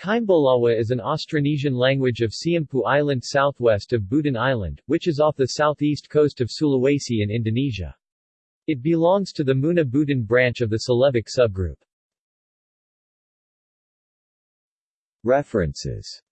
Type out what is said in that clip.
Kaimbulawa is an Austronesian language of Siompu Island southwest of Buton Island, which is off the southeast coast of Sulawesi in Indonesia. It belongs to the Muna Buton branch of the Celebic subgroup. References